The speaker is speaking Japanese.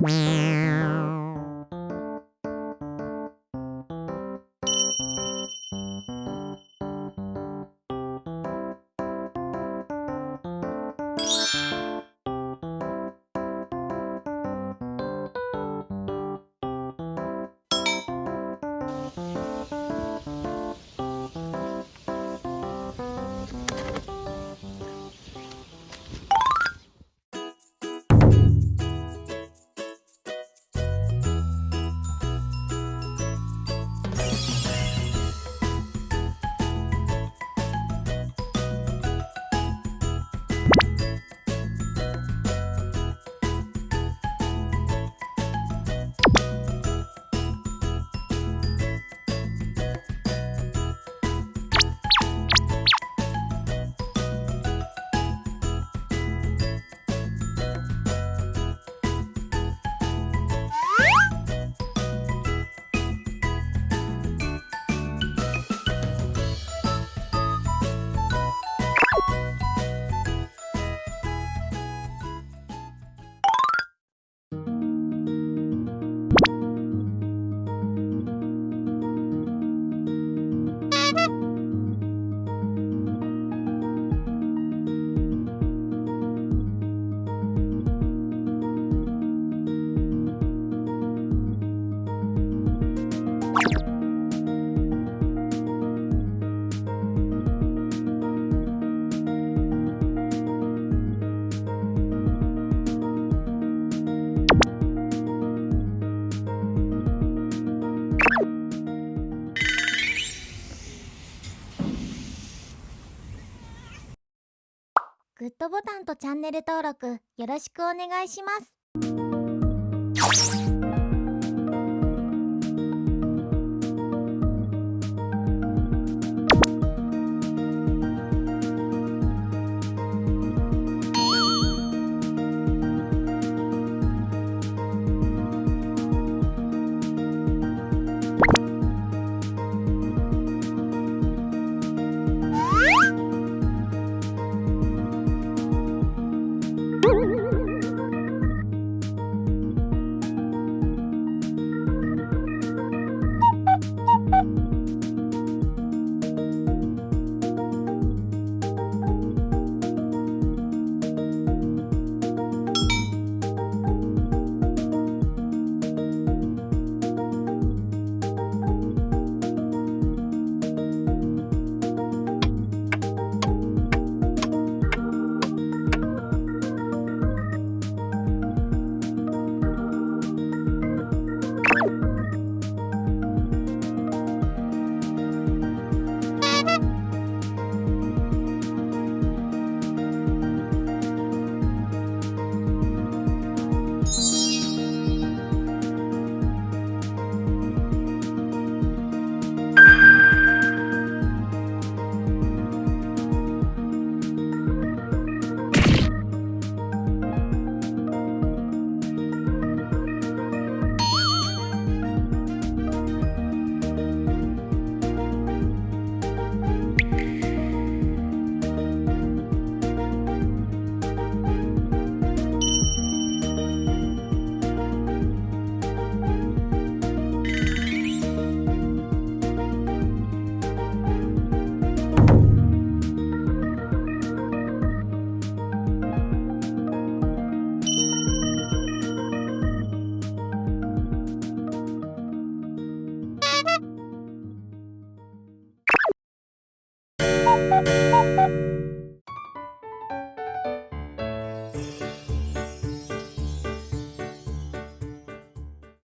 Wow. グッドボタンとチャンネル登録よろしくお願いします。